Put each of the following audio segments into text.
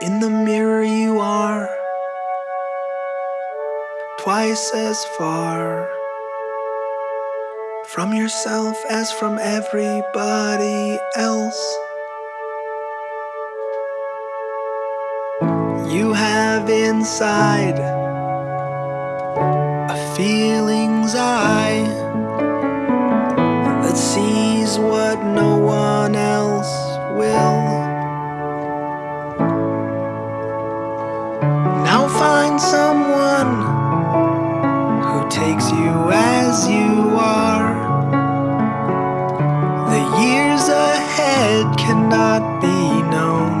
In the mirror, you are twice as far from yourself as from everybody else. You have inside a feeling's eye that sees what no one else will. Now find someone who takes you as you are. The years ahead cannot be known.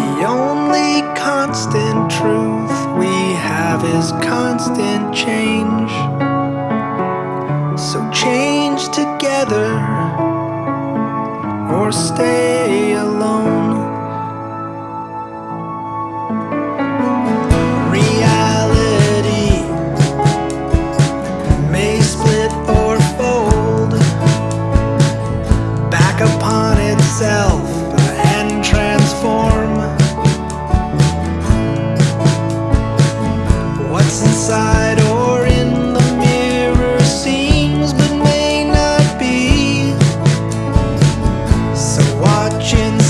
The only constant truth we have is constant change. So change together or stay. watching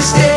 Stay.